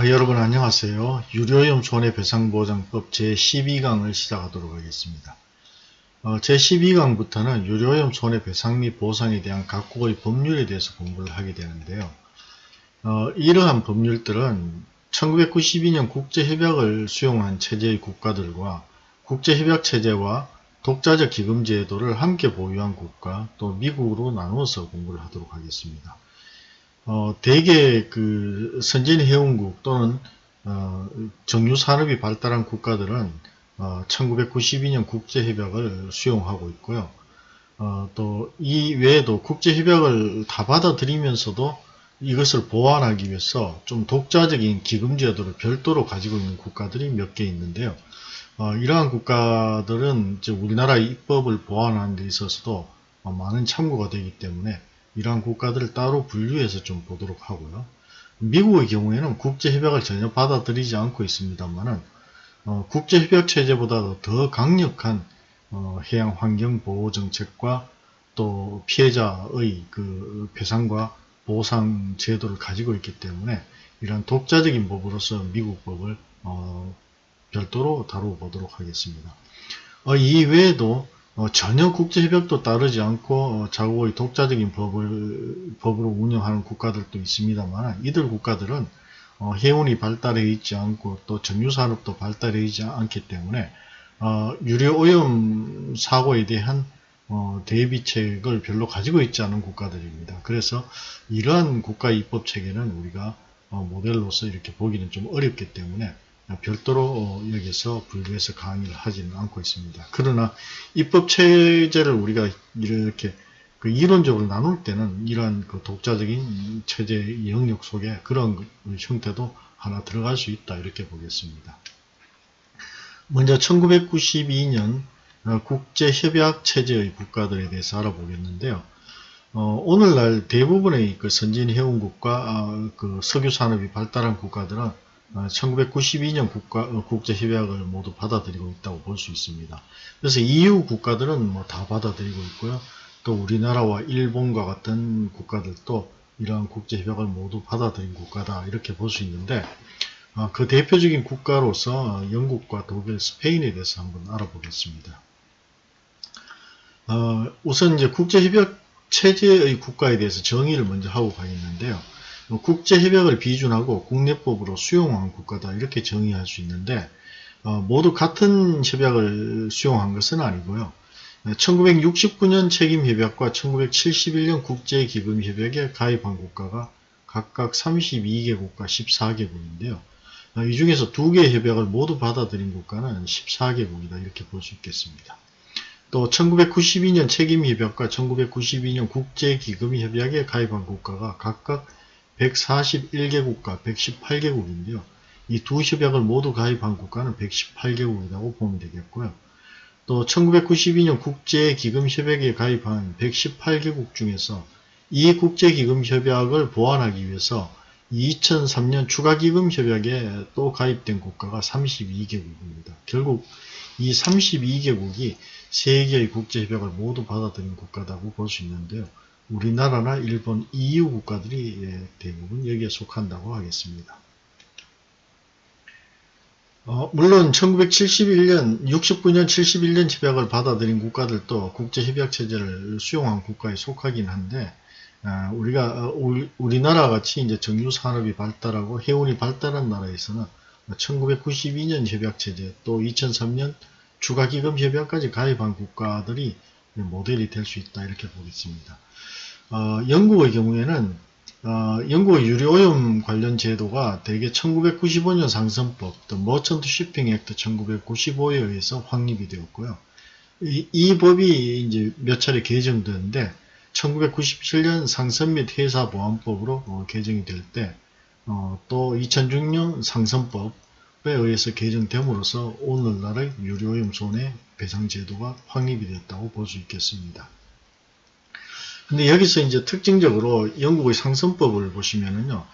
어, 여러분 안녕하세요. 유료염 손해배상보장법 제12강을 시작하도록 하겠습니다. 어, 제12강부터는 유료염 손해배상 및 보상에 대한 각국의 법률에 대해서 공부를 하게 되는데요. 어, 이러한 법률들은 1992년 국제협약을 수용한 체제의 국가들과 국제협약 체제와 독자적 기금 제도를 함께 보유한 국가 또 미국으로 나누어서 공부를 하도록 하겠습니다. 어, 대개 그 선진 해운국 또는 어, 정유 산업이 발달한 국가들은 어, 1992년 국제협약을 수용하고 있고요. 어, 또 이 외에도 국제협약을 다 받아들이면서도 이것을 보완하기 위해서 좀 독자적인 기금 제도를 별도로 가지고 있는 국가들이 몇 개 있는데요. 어, 이러한 국가들은 우리나라 입법을 보완하는 데 있어서도 어, 많은 참고가 되기 때문에 이러한 국가들을 따로 분류해서 좀 보도록 하고요. 미국의 경우에는 국제협약을 전혀 받아들이지 않고 있습니다만은 어, 국제협약 체제보다도 더 강력한 어, 해양 환경 보호 정책과 또 피해자의 그 배상과 보상 제도를 가지고 있기 때문에 이러한 독자적인 법으로서 미국 법을 어, 별도로 다뤄보도록 하겠습니다. 어, 이 외에도 어, 전혀 국제협약도 따르지 않고 어, 자국의 독자적인 법을, 법으로 운영하는 국가들도 있습니다만 이들 국가들은 어, 해운이 발달해 있지 않고 또 정유산업도 발달해 있지 않기 때문에 어, 유료오염 사고에 대한 어, 대비책을 별로 가지고 있지 않은 국가들입니다. 그래서 이러한 국가 입법 체계는 우리가 어, 모델로서 이렇게 보기는 좀 어렵기 때문에 별도로 여기서 분류해서 강의를 하지는 않고 있습니다. 그러나 입법 체제를 우리가 이렇게 그 이론적으로 나눌 때는 이러한 그 독자적인 체제 영역 속에 그런 그 형태도 하나 들어갈 수 있다 이렇게 보겠습니다. 먼저 1992년 어, 국제협약 체제의 국가들에 대해서 알아보겠는데요. 어, 오늘날 대부분의 그 선진 해운국과 어, 그 석유 산업이 발달한 국가들은 1992년 어, 국가, 어, 국제협약을 모두 받아들이고 있다고 볼 수 있습니다. 그래서 EU 국가들은 뭐 다 받아들이고 있고요. 또 우리나라와 일본과 같은 국가들도 이러한 국제협약을 모두 받아들인 국가다 이렇게 볼 수 있는데 어, 그 대표적인 국가로서 영국과 독일, 스페인에 대해서 한번 알아보겠습니다. 어, 우선 이제 국제협약 체제의 국가에 대해서 정의를 먼저 하고 가겠는데요. 국제협약을 비준하고 국내법으로 수용한 국가다 이렇게 정의할 수 있는데 어, 모두 같은 협약을 수용한 것은 아니고요. 1969년 책임협약과 1971년 국제기금협약에 가입한 국가가 각각 32개국과 14개국인데요. 어, 이 중에서 두 개의 협약을 모두 받아들인 국가는 14개국이다 이렇게 볼 수 있겠습니다. 또 1992년 책임협약과 1992년 국제기금협약에 가입한 국가가 각각 141개국과 118개국인데요. 이 두 협약을 모두 가입한 국가는 118개국이라고 보면 되겠고요. 또 1992년 국제기금협약에 가입한 118개국 중에서 이 국제기금협약을 보완하기 위해서 2003년 추가기금협약에 또 가입된 국가가 32개국입니다. 결국 이 32개국이 세계의 국제협약을 모두 받아들인 국가라고 볼 수 있는데요. 우리나라나 일본, EU 국가들이 예, 대부분 여기에 속한다고 하겠습니다. 어, 물론 1971년, 69년, 71년 협약을 받아들인 국가들도 국제협약체제를 수용한 국가에 속하긴 한데 어, 우리가 어, 우리나라 같이 이제 정유산업이 발달하고 해운이 발달한 나라에서는 1992년 협약체제 또 2003년 추가기금 협약까지 가입한 국가들이 모델이 될 수 있다 이렇게 보겠습니다. 어, 영국의 경우에는 어, 영국의 유료오염 관련 제도가 대개 1995년 상선법, 또 머천트 쉬핑 액트 1995에 의해서 확립이 되었고요. 이, 이 법이 이제 몇 차례 개정되는데 1997년 상선 및 회사 보안법으로 어, 개정이 될 때, 어, 또 2006년 상선법에 의해서 개정됨으로써 오늘날의 유료오염 손해 배상 제도가 확립이 됐다고 볼 수 있겠습니다. 근데 여기서 이제 특징적으로 영국의 상선법을 보시면은요,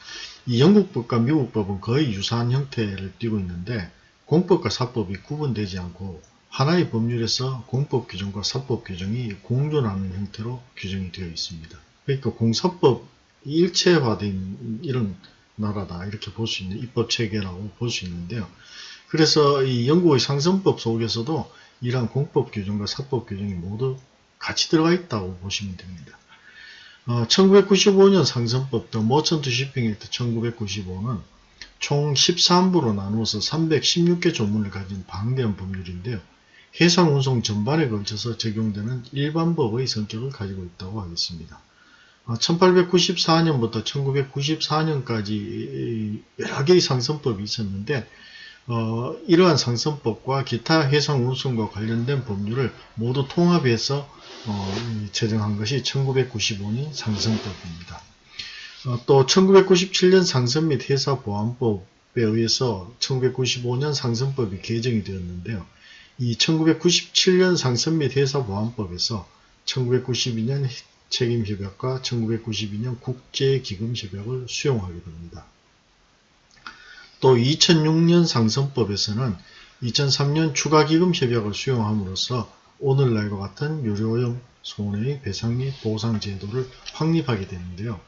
이 영국법과 미국법은 거의 유사한 형태를 띠고 있는데 공법과 사법이 구분되지 않고 하나의 법률에서 공법 규정과 사법 규정이 공존하는 형태로 규정이 되어 있습니다. 그러니까 공사법 일체화된 이런 나라다 이렇게 볼 수 있는 입법 체계라고 볼 수 있는데요. 그래서 이 영국의 상선법 속에서도 이러한 공법 규정과 사법 규정이 모두 같이 들어가 있다고 보시면 됩니다. 어, 1995년 상선법 더 머천트 쇼핑 액트 1995는 총 13부로 나누어서 316개 조문을 가진 방대한 법률인데요. 해상 운송 전반에 걸쳐서 적용되는 일반법의 성격을 가지고 있다고 하겠습니다. 1894년부터 1994년까지 여러 개의 상선법이 있었는데 어, 이러한 상선법과 기타 해상 운송과 관련된 법률을 모두 통합해서 어, 제정한 것이 1995년 상선법입니다. 어, 또 1997년 상선 및 회사 보안법에 의해서 1995년 상선법이 개정이 되었는데요. 이 1997년 상선 및 회사 보안법에서 1992년 책임협약과 1992년 국제기금협약을 수용하게 됩니다. 또 2006년 상선법에서는 2003년 추가기금협약을 수용함으로써 오늘날과 같은 유료오염 손해의 배상 및 보상 제도를 확립하게 되는데요.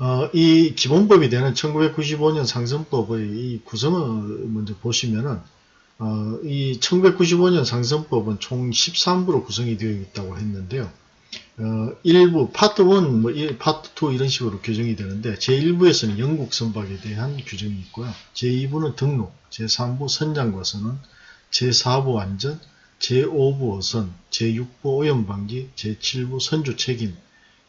어, 이 기본법이 되는 1995년 상선법의 이 구성을 먼저 보시면은 어, 이 1995년 상선법은 총 13부로 구성이 되어 있다고 했는데요. 어, 일부 파트 1, 뭐 파트 2 이런 식으로 규정이 되는데 제1부에서는 영국 선박에 대한 규정이 있고요. 제2부는 등록, 제3부 선장과 선언, 제4부 안전, 제5부 어선, 제6부 오염방지, 제7부 선주 책임,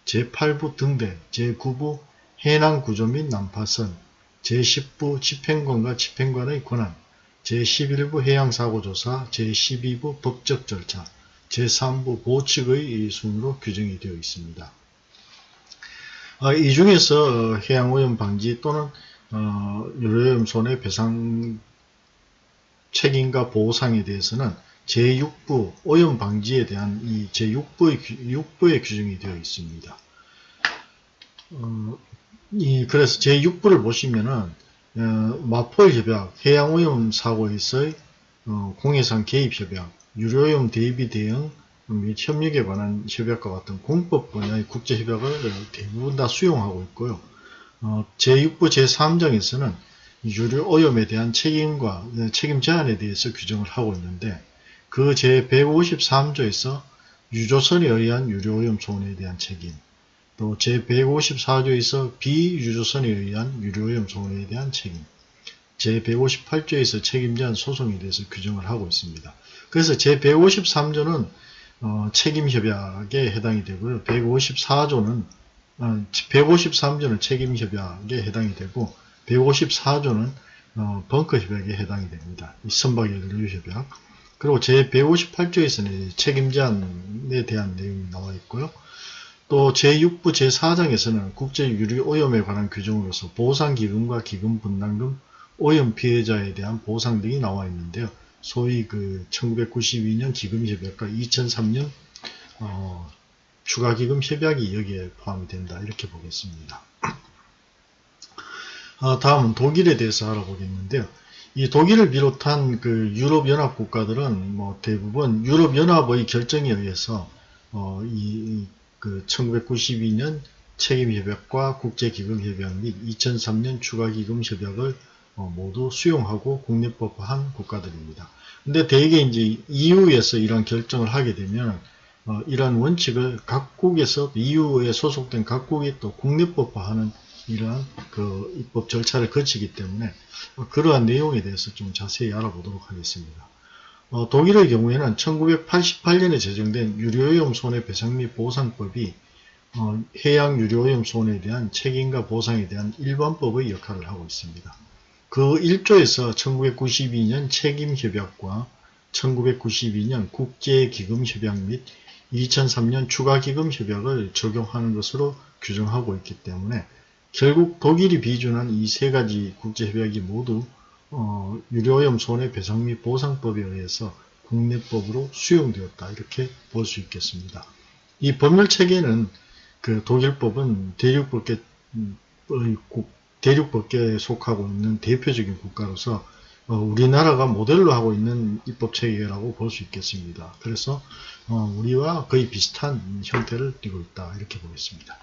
제8부 등대, 제9부 해난 구조 및 난파선, 제10부 집행관과 집행관의 권한, 제11부 해양사고조사, 제12부 법적 절차, 제3부 보칙의 순으로 규정이 되어 있습니다. 아, 이 중에서 어, 해양오염 방지 또는 어, 유료오염 손해 배상 책임과 보상에 대해서는 제6부 오염 방지에 대한 이 제6부의, 6부의 규정이 되어 있습니다. 어, 이, 그래서 제6부를 보시면은 어, 마폴 협약, 해양오염 사고에서의 어, 공해상 개입 협약, 유료오염 대비 대응 및 협력에 관한 협약과 같은 공법 분야의 국제 협약을 대부분 다 수용하고 있고요. 어, 제6부 제3장에서는 유료오염에 대한 책임과 책임 제한에 대해서 규정을 하고 있는데 그 제153조에서 유조선에 의한 유료오염 손해에 대한 책임 또 제154조에서 비유조선에 의한 유료오염 손해에 대한 책임 제158조에서 책임제한 소송에 대해서 규정을 하고 있습니다. 그래서 제153조는 어, 책임협약에 해당이 되고요. 154조는 어, 153조는 책임협약에 해당이 되고 154조는 어, 벙커협약에 해당이 됩니다. 이 선박연료협약 그리고 제158조에서는 책임제한에 대한 내용이 나와 있고요. 또 제6부 제4장에서는 국제유리오염에 관한 규정으로서 보상기금과 기금분담금, 오염 피해자에 대한 보상 등이 나와 있는데요. 소위 그 1992년 기금협약과 2003년 어, 추가기금 협약이 여기에 포함이 된다 이렇게 보겠습니다. 어, 다음은 독일에 대해서 알아보겠는데요. 이 독일을 비롯한 그 유럽연합 국가들은 뭐 대부분 유럽연합의 결정에 의해서 어, 이 그 1992년 책임협약과 국제기금협약 및 2003년 추가기금협약을 어, 모두 수용하고 국내법화한 국가들입니다. 근데 대개 이제 EU에서 이런 결정을 하게 되면 어, 이러한 원칙을 각국에서 EU에 소속된 각국이 또 국내법화하는 이러한 그 입법 절차를 거치기 때문에 어, 그러한 내용에 대해서 좀 자세히 알아보도록 하겠습니다. 어, 독일의 경우에는 1988년에 제정된 유료오염 손해배상 및 보상법이 어, 해양 유료오염 손해에 대한 책임과 보상에 대한 일반법의 역할을 하고 있습니다. 그 1조에서 1992년 책임협약과 1992년 국제기금협약 및 2003년 추가기금협약을 적용하는 것으로 규정하고 있기 때문에 결국 독일이 비준한 이 세 가지 국제협약이 모두 어, 유료오염 손해배상 및 보상법에 의해서 국내법으로 수용되었다 이렇게 볼 수 있겠습니다. 이 법률 체계는 그 독일법은 대륙법계 대륙법계에 속하고 있는 대표적인 국가로서 어, 우리나라가 모델로 하고 있는 입법체계라고 볼 수 있겠습니다. 그래서 어, 우리와 거의 비슷한 형태를 띠고 있다 이렇게 보겠습니다.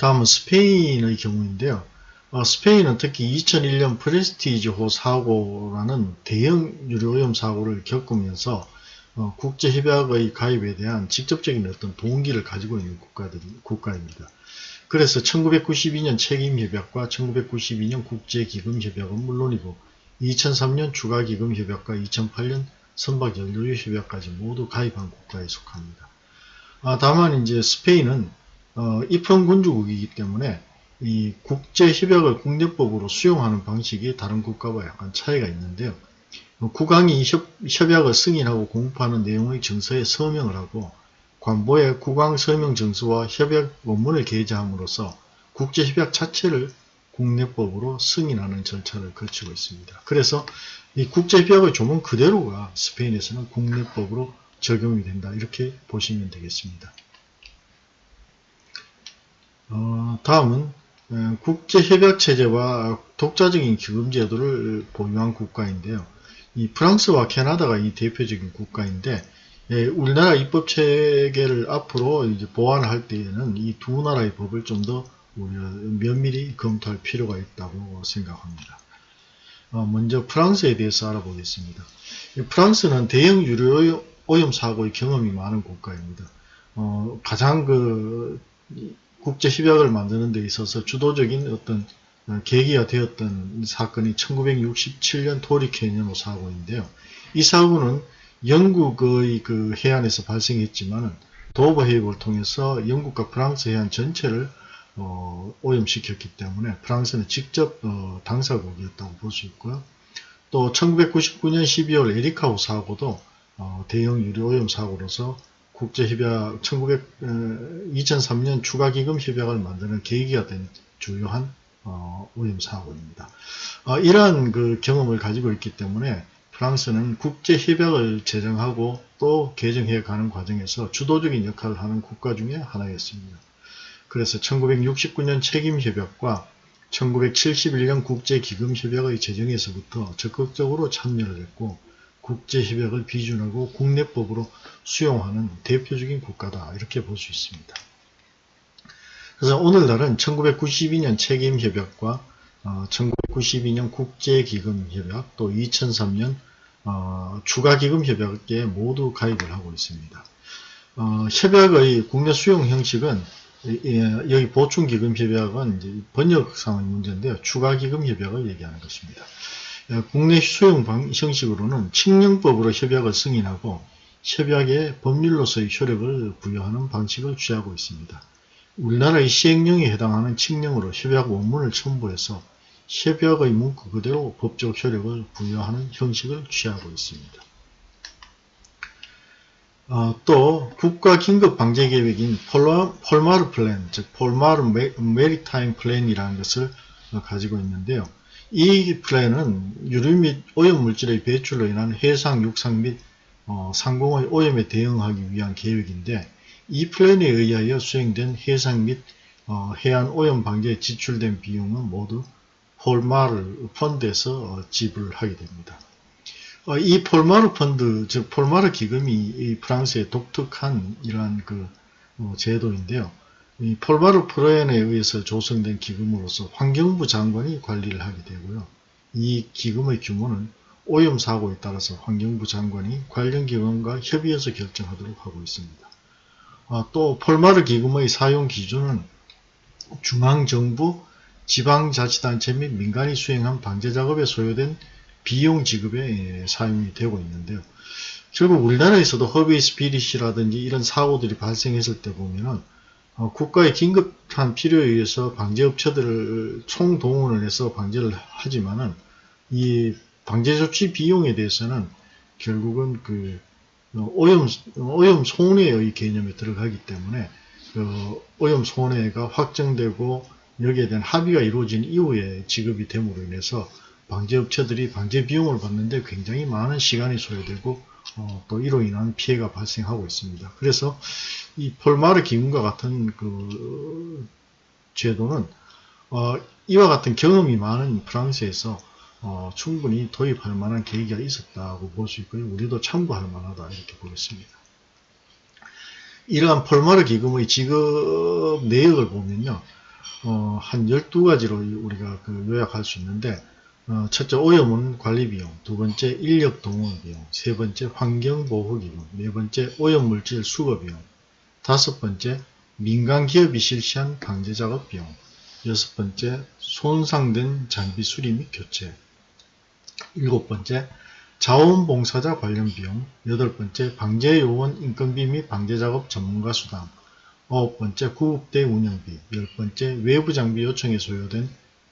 다음은 스페인의 경우인데요. 어, 스페인은 특히 2001년 프레스티지호 사고라는 대형 유료오염 사고를 겪으면서 어, 국제협약의 가입에 대한 직접적인 어떤 동기를 가지고 있는 국가들, 국가입니다. 그래서 1992년 책임협약과 1992년 국제기금협약은 물론이고 2003년 추가기금협약과 2008년 선박연료협약까지 모두 가입한 국가에 속합니다. 아, 다만 이제 스페인은 어, 입헌군주국이기 때문에 이 국제협약을 국내법으로 수용하는 방식이 다른 국가와 약간 차이가 있는데요. 국왕이 협, 협약을 승인하고 공포하는 내용의 증서에 서명을 하고 관보에 국왕 서명 증서와 협약 원문을 게재함으로써 국제협약 자체를 국내법으로 승인하는 절차를 거치고 있습니다. 그래서 이 국제협약의 조문 그대로가 스페인에서는 국내법으로 적용이 된다 이렇게 보시면 되겠습니다. 어, 다음은 어, 국제협약체제와 독자적인 기금제도를 보유한 국가인데요. 이 프랑스와 캐나다가 이 대표적인 국가인데 예, 우리나라 입법 체계를 앞으로 이제 보완할 때에는 이 두 나라의 법을 좀더 면밀히 검토할 필요가 있다고 생각합니다. 어, 먼저 프랑스에 대해서 알아보겠습니다. 프랑스는 대형 유료 오염 사고의 경험이 많은 국가입니다. 어, 가장 그 국제 협약을 만드는 데 있어서 주도적인 어떤 어, 계기가 되었던 사건이 1967년 토리케니노 사고인데요. 이 사고는 영국의 그 해안에서 발생했지만 도버 해협을 통해서 영국과 프랑스 해안 전체를 어, 오염시켰기 때문에 프랑스는 직접 어, 당사국이었다고 볼 수 있고요. 또 1999년 12월 에리카호 사고도 어, 대형 유류 오염 사고로서 국제협약 1900, 2003년 추가기금 협약을 만드는 계기가 된 주요한 어, 오염 사고입니다. 어, 이러한 그 경험을 가지고 있기 때문에 프랑스는 국제협약을 제정하고 또 개정해 가는 과정에서 주도적인 역할을 하는 국가 중에 하나였습니다. 그래서 1969년 책임협약과 1971년 국제기금협약의 제정에서부터 적극적으로 참여를 했고 국제협약을 비준하고 국내법으로 수용하는 대표적인 국가다 이렇게 볼 수 있습니다. 그래서 오늘날은 1992년 책임협약과 어, 1992년 국제기금협약 또 2003년 어, 추가기금협약에 모두 가입을 하고 있습니다. 어, 협약의 국내 수용 형식은 여기 보충기금협약은 번역상의 문제인데요. 추가기금협약을 얘기하는 것입니다. 어, 국내 수용 형식으로는 칙령법으로 협약을 승인하고 협약에 법률로서의 효력을 부여하는 방식을 취하고 있습니다. 우리나라의 시행령에 해당하는 칙령으로 협약 원문을 첨부해서 협약의 문구 그대로 법적 효력을 부여하는 형식을 취하고 있습니다. 어, 또 국가 긴급 방제 계획인 폴마르 플랜, 즉 폴마르 Maritime Plan이라는 것을 가지고 있는데요. 이 플랜은 유류 및 오염 물질의 배출로 인한 해상, 육상 및 어, 상공의 오염에 대응하기 위한 계획인데 이 플랜에 의하여 수행된 해상 및 어, 해안 오염 방제에 지출된 비용은 모두 폴마르 펀드에서 어, 지불하게 됩니다. 어, 이 폴마르 펀드, 즉 폴마르 기금이 프랑스의 독특한 이러한 그 어, 제도인데요. 이 폴마르 프로엔에 의해서 조성된 기금으로서 환경부 장관이 관리를 하게 되고요. 이 기금의 규모는 오염 사고에 따라서 환경부 장관이 관련 기관과 협의해서 결정하도록 하고 있습니다. 아, 또 폴마르 기금의 사용 기준은 중앙정부, 지방자치단체 및 민간이 수행한 방제작업에 소요된 비용 지급에 사용이 되고 있는데요. 결국 우리나라에서도 허비 스피릿이라든지 이런 사고들이 발생했을 때 보면은 어, 국가의 긴급한 필요에 의해서 방제업체들을 총동원을 해서 방제를 하지만은 이 방제조치 비용에 대해서는 결국은 그 어, 오염, 오염 손해의 개념에 들어가기 때문에 그 오염 손해가 확정되고 여기에 대한 합의가 이루어진 이후에 지급이 됨으로 인해서 방제업체들이 방제 비용을 받는데 굉장히 많은 시간이 소요되고 어, 또 이로 인한 피해가 발생하고 있습니다. 그래서 이 폴마르 기금과 같은 그 제도는 어, 이와 같은 경험이 많은 프랑스에서 어, 충분히 도입할 만한 계기가 있었다고 볼 수 있고요. 우리도 참고할 만하다 이렇게 보겠습니다. 이러한 폴마르 기금의 지급 내역을 보면요. 어, 한 12가지로 우리가 그 요약할 수 있는데 어, 첫째 오염원 관리비용, 두 번째 인력 동원 비용, 세 번째 환경보호 비용, 네 번째 오염물질 수거 비용, 다섯 번째 민간 기업이 실시한 강제작업 비용, 여섯 번째 손상된 장비 수리 및 교체, 일곱 번째 자원봉사자 관련 비용, 여덟 번째 방제요원 인건비 및 방제작업 전문가 수당, 아홉 번째 구급대 운영비, 열 번째 외부 장비 요청에 소요된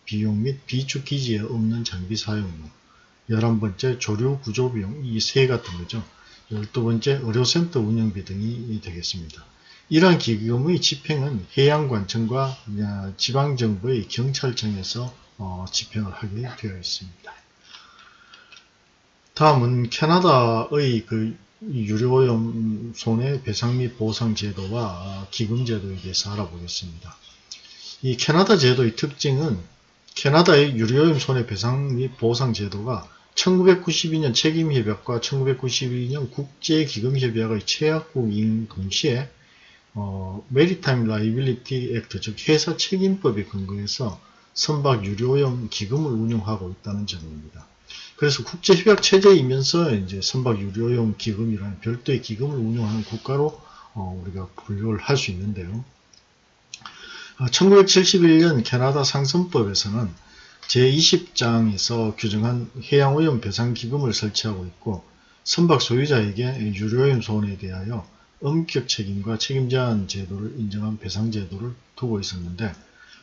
비용 및 비축 기지에 없는 장비 사용료, 열한 번째 조류 구조 비용, 이 세 같은 거죠. 열두 번째 의료센터 운영비 등이 되겠습니다. 이러한 기금의 집행은 해양관청과 지방정부의 경찰청에서 어, 집행을 하게 되어 있습니다. 다음은 캐나다의 그 유류오염 손해배상 및 보상 제도와 기금 제도에 대해서 알아보겠습니다. 이 캐나다 제도의 특징은 캐나다의 유류오염 손해배상 및 보상 제도가 1992년 책임협약과 1992년 국제기금협약의 체약국인 동시에 어, Maritime Liability Act 즉 해사 책임법에 근거해서 선박 유류오염 기금을 운영하고 있다는 점입니다. 그래서 국제협약 체제이면서 이제 선박 유료용 기금이라는 별도의 기금을 운영하는 국가로 어, 우리가 분류를 할 수 있는데요. 1971년 아, 캐나다 상선법에서는 제20장에서 규정한 해양오염 배상기금을 설치하고 있고 선박 소유자에게 유료오염 손해에 대하여 엄격 책임과 책임제한 제도를 인정한 배상 제도를 두고 있었는데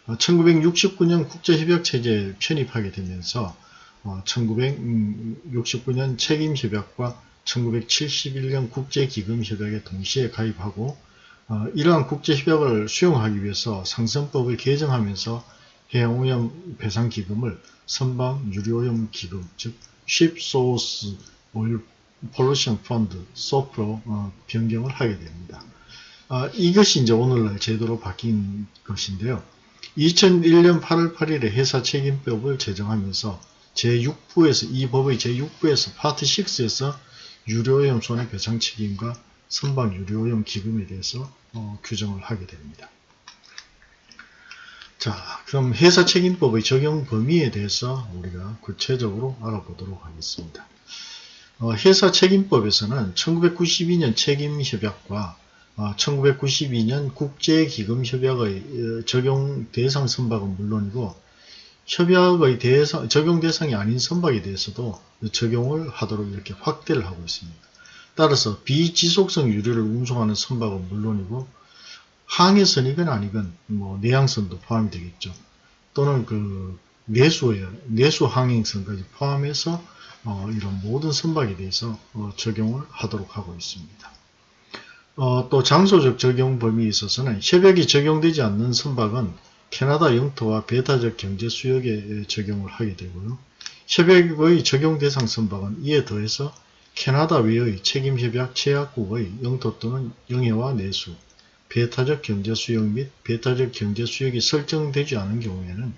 1969년 아, 국제협약 체제에 편입하게 되면서 1969년 어, 책임협약과 1971년 국제기금협약에 동시에 가입하고 어, 이러한 국제협약을 수용하기 위해서 상선법을 개정하면서 해양오염 배상기금을 선방 유료오염 기금 즉 Ship Source Oil Pollution Fund SOF로 어, 변경을 하게 됩니다. 아, 이것이 이제 오늘날 제도로 바뀐 것인데요. 2001년 8월 8일에 회사 책임법을 제정하면서 제6부에서 이 법의 제6부에서 파트 6에서 유료오염 손해배상 책임과 선박 유료오염 기금에 대해서 어, 규정을 하게 됩니다. 자, 그럼 회사 책임법의 적용 범위에 대해서 우리가 구체적으로 알아보도록 하겠습니다. 어, 회사 책임법에서는 1992년 책임협약과 어, 1992년 국제기금협약의 어, 적용 대상 선박은 물론이고 협약의 대상, 적용 대상이 아닌 선박에 대해서도 적용을 하도록 이렇게 확대를 하고 있습니다. 따라서 비지속성 유류를 운송하는 선박은 물론이고 항해선이건 아니건 뭐 내양선도 포함이 되겠죠. 또는 그 내수에 내수 항행선까지 포함해서 어, 이런 모든 선박에 대해서 어, 적용을 하도록 하고 있습니다. 어, 또 장소적 적용 범위에 있어서는 협약이 적용되지 않는 선박은 캐나다 영토와 배타적 경제 수역에 적용을 하게 되고요. 협약의 적용 대상 선박은 이에 더해서 캐나다 외의 책임협약 제약국의 영토 또는 영해와 내수, 배타적 경제 수역 및 배타적 경제 수역이 설정되지 않은 경우에는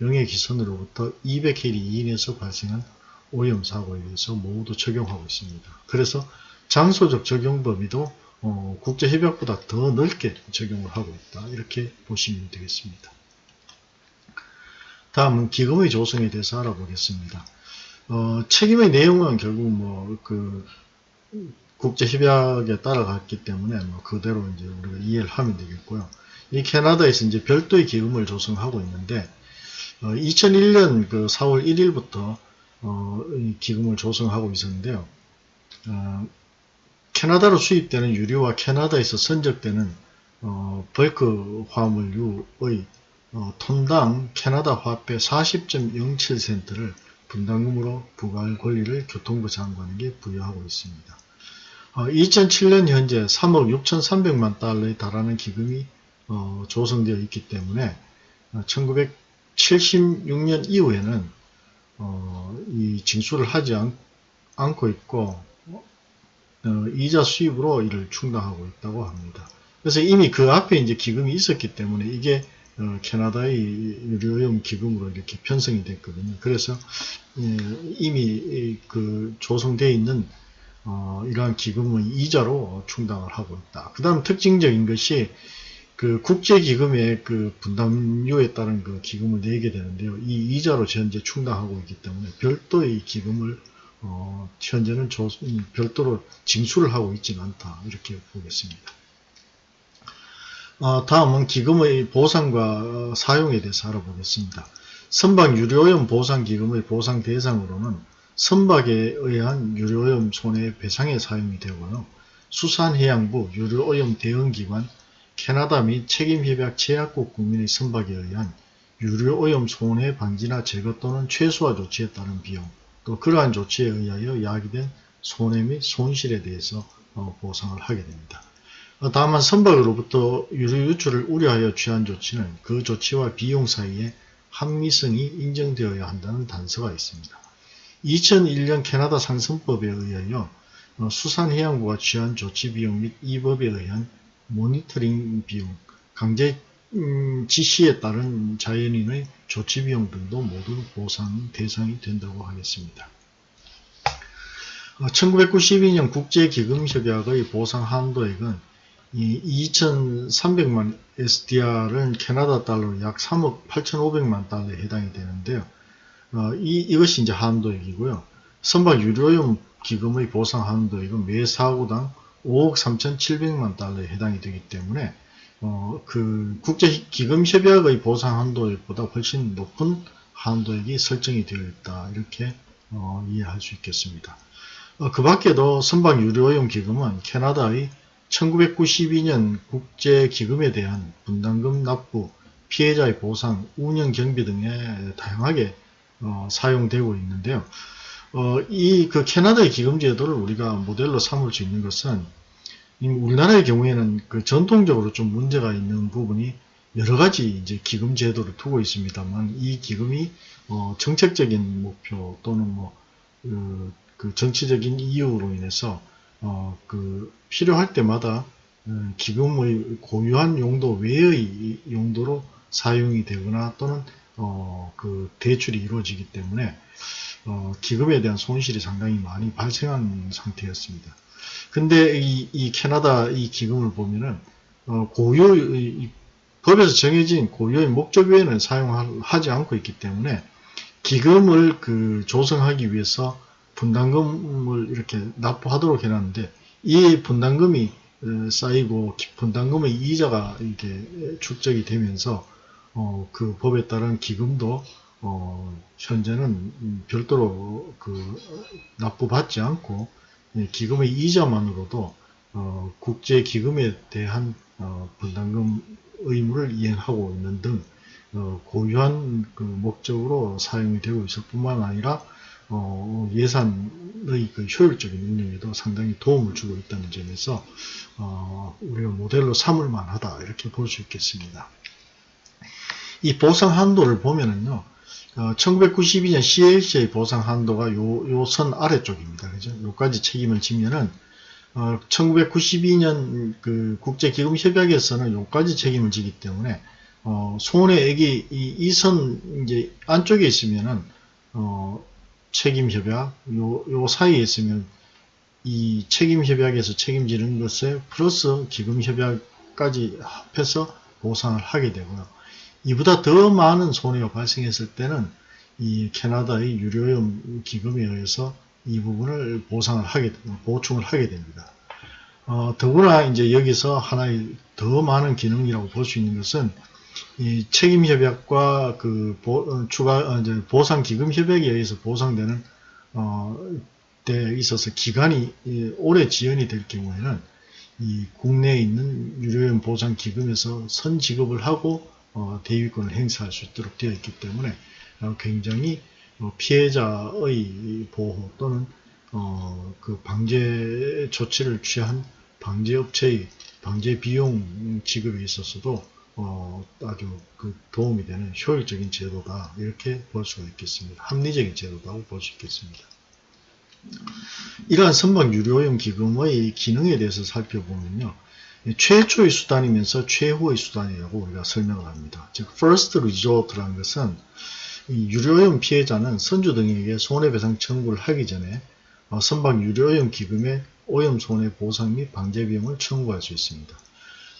영해 기선으로부터 200해리 이인에서 발생한 오염 사고에 대해서 모두 적용하고 있습니다. 그래서 장소적 적용 범위도 어, 국제협약보다 더 넓게 적용을 하고 있다. 이렇게 보시면 되겠습니다. 다음은 기금의 조성에 대해서 알아보겠습니다. 어, 책임의 내용은 결국 뭐 그 국제 협약에 따라갔기 때문에 뭐 그대로 이제 우리가 이해를 하면 되겠고요. 이 캐나다에서 이제 별도의 기금을 조성하고 있는데 어, 2001년 그 4월 1일부터 어, 이 기금을 조성하고 있었는데요. 어, 캐나다로 수입되는 유류와 캐나다에서 선적되는 어, 벌크 화물유의 어, 톤당 캐나다 화폐 40.07센트를 분담금으로 부과할 권리를 교통부 장관에게 부여하고 있습니다. 어, 2007년 현재 3억 6,300만 달러에 달하는 기금이 어, 조성되어 있기 때문에 1976년 어, 이후에는 어, 이 징수를 하지 않, 고 있고 어, 이자 수입으로 이를 충당하고 있다고 합니다. 그래서 이미 그 앞에 이제 기금이 있었기 때문에 이게 어, 캐나다의 유료염 기금으로 이렇게 편성이 됐거든요. 그래서 예, 이미 그 조성되어 있는 어, 이러한 기금은 이자로 충당을 하고 있다. 그 다음 특징적인 것이 그 국제기금의 그 분담료에 따른 그 기금을 내게 되는데요. 이 이자로 현재 충당하고 있기 때문에 별도의 기금을 어, 현재는 조, 별도로 징수를 하고 있지는 않다 이렇게 보겠습니다. 어, 다음은 기금의 보상과 사용에 대해서 알아보겠습니다. 선박 유료오염 보상기금의 보상 대상으로는 선박에 의한 유료오염 손해배상에 사용이 되고요. 수산해양부 유료오염 대응기관 캐나다 및 책임협약 제약국 국민의 선박에 의한 유료오염 손해 방지나 제거 또는 최소화 조치에 따른 비용 또 그러한 조치에 의하여 야기된 손해 및 손실에 대해서 어, 보상을 하게 됩니다. 어, 다만 선박으로부터 유류 유출을 우려하여 취한 조치는 그 조치와 비용 사이에 합리성이 인정되어야 한다는 단서가 있습니다. 2001년 캐나다 상선법에 의하여 어, 수산해양부가 취한 조치 비용 및 이 법에 의한 모니터링 비용, 강제 음, 지시에 따른 자연인의 조치 비용 등도 모두 보상 대상이 된다고 하겠습니다. 1992년 어, 국제기금협약의 보상 한도액은 이 2,300만 SDR은 캐나다 달러로 약 3억 8,500만 달러에 해당이 되는데요. 어, 이, 이것이 이제 한도액이고요. 선박 유료용 기금의 보상 한도액은 매 사고당 5억 3,700만 달러에 해당이 되기 때문에 어, 그 국제기금협약의 보상 한도액보다 훨씬 높은 한도액이 설정이 되어 있다 이렇게 어, 이해할 수 있겠습니다. 어, 그 밖에도 선박 유료용 기금은 캐나다의 1992년 국제기금에 대한 분담금 납부, 피해자의 보상, 운영 경비 등에 다양하게 어, 사용되고 있는데요. 어, 이 그 캐나다의 기금 제도를 우리가 모델로 삼을 수 있는 것은 우리나라의 경우에는 그 전통적으로 좀 문제가 있는 부분이 여러 가지 이제 기금 제도를 두고 있습니다만 이 기금이 어, 정책적인 목표 또는 뭐 그, 그 정치적인 이유로 인해서 어, 그 필요할 때마다 어, 기금의 고유한 용도 외의 용도로 사용이 되거나 또는 어, 그 대출이 이루어지기 때문에 어, 기금에 대한 손실이 상당히 많이 발생한 상태였습니다. 근데 이, 이 캐나다 이 기금을 보면은 어, 고유의 법에서 정해진 고유의 목적 외에는 사용하지 않고 있기 때문에 기금을 그 조성하기 위해서 분담금을 이렇게 납부하도록 해놨는데 이 분담금이 어, 쌓이고 분담금의 이자가 이렇게 축적이 되면서 어, 그 법에 따른 기금도 어, 현재는 별도로 그 납부받지 않고 기금의 이자만으로도 어, 국제 기금에 대한 어, 분담금 의무를 이행하고 있는 등 어, 고유한 그 목적으로 사용이 되고 있을 뿐만 아니라 어, 예산의 그 효율적인 운영에도 상당히 도움을 주고 있다는 점에서 어, 우리가 모델로 삼을 만하다 이렇게 볼 수 있겠습니다. 이 보상 한도를 보면은요. 어, 1992년 CLC의 보상 한도가 요, 요선 아래쪽입니다. 그죠? 요까지 책임을 지면은, 어, 1992년 그 국제기금협약에서는 요까지 책임을 지기 때문에, 어, 손해액이 이선 이제 안쪽에 있으면은, 어, 책임협약, 요, 요 사이에 있으면 이 책임협약에서 책임지는 것에 플러스 기금협약까지 합해서 보상을 하게 되고요. 이보다 더 많은 손해가 발생했을 때는 이 캐나다의 유료염 기금에 의해서 이 부분을 보상을 하게, 보충을 하게 됩니다. 어, 더구나 이제 여기서 하나의 더 많은 기능이라고 볼 수 있는 것은 이 책임 협약과 그 보, 어, 추가 어, 이제 보상 기금 협약에 의해서 보상되는 어, 때 있어서 기간이 오래 지연이 될 경우에는 이 국내에 있는 유료염 보상 기금에서 선 지급을 하고 어, 대위권을 행사할 수 있도록 되어 있기 때문에 어, 굉장히 어, 피해자의 보호 또는 어, 그 방제 조치를 취한 방제업체의 방제 비용 지급에 있어서도 어, 아주 그 도움이 되는 효율적인 제도다 이렇게 볼 수가 있겠습니다. 합리적인 제도다고 볼 수 있겠습니다. 이러한 선박 유료용 기금의 기능에 대해서 살펴보면요. 최초의 수단이면서 최후의 수단이라고 우리가 설명을 합니다. 즉 first resort라는 것은 유료오염 피해자는 선주 등에게 손해배상 청구를 하기 전에 어, 선박 유료오염 기금에 오염 손해 보상 및 방제 비용을 청구할 수 있습니다.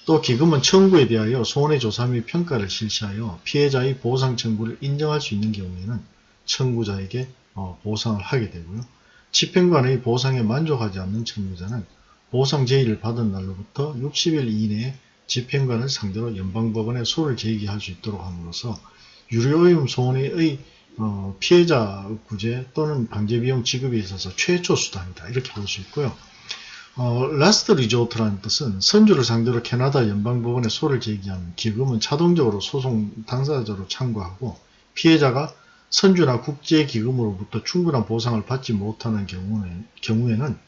또 기금은 청구에 대하여 손해 조사 및 평가를 실시하여 피해자의 보상 청구를 인정할 수 있는 경우에는 청구자에게 어, 보상을 하게 되고요. 집행관의 보상에 만족하지 않는 청구자는 보상 제의를 받은 날로부터 60일 이내에 집행관을 상대로 연방법원에 소를 제기할 수 있도록 함으로써 유료오염 손해의 어, 피해자 구제 또는 방제비용 지급에 있어서 최초 수단이다. 이렇게 볼 수 있고요. 어, last resort라는 뜻은 선주를 상대로 캐나다 연방법원에 소를 제기하는 기금은 자동적으로 소송 당사자로 참가하고 피해자가 선주나 국제기금으로부터 충분한 보상을 받지 못하는 경우에, 경우에는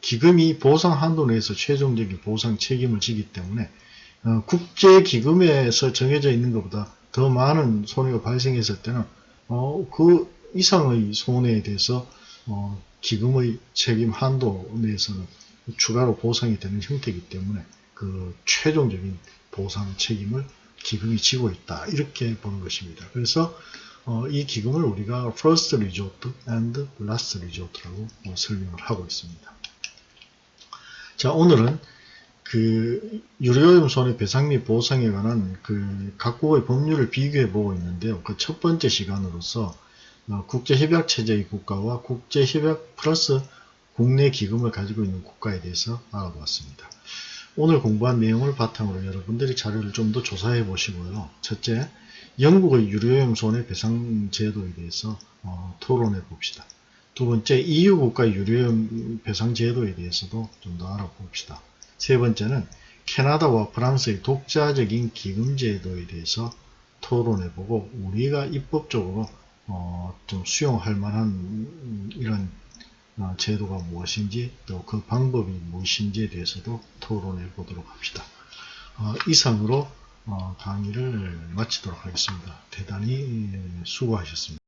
기금이 보상 한도 내에서 최종적인 보상 책임을 지기 때문에 어, 국제기금에서 정해져 있는 것보다 더 많은 손해가 발생했을 때는 어, 그 이상의 손해에 대해서 어, 기금의 책임 한도 내에서는 추가로 보상이 되는 형태이기 때문에 그 최종적인 보상 책임을 기금이 지고 있다 이렇게 보는 것입니다. 그래서 어, 이 기금을 우리가 first resort and last resort라고 어, 설명을 하고 있습니다. 자 오늘은 그 유료오염 손해배상 및 보상에 관한 그 각국의 법률을 비교해 보고 있는데요. 그 첫 번째 시간으로서 어, 국제협약 체제의 국가와 국제협약 플러스 국내 기금을 가지고 있는 국가에 대해서 알아보았습니다. 오늘 공부한 내용을 바탕으로 여러분들이 자료를 좀 더 조사해 보시고요. 첫째, 영국의 유료오염 손해배상 제도에 대해서 어, 토론해 봅시다. 두 번째, EU 국가 유료오염 배상 제도에 대해서도 좀 더 알아봅시다. 세 번째는 캐나다와 프랑스의 독자적인 기금 제도에 대해서 토론해 보고 우리가 입법적으로 어, 좀 수용할 만한 음, 이런 어, 제도가 무엇인지 또 그 방법이 무엇인지에 대해서도 토론해 보도록 합시다. 어, 이상으로 어, 강의를 마치도록 하겠습니다. 대단히 수고하셨습니다.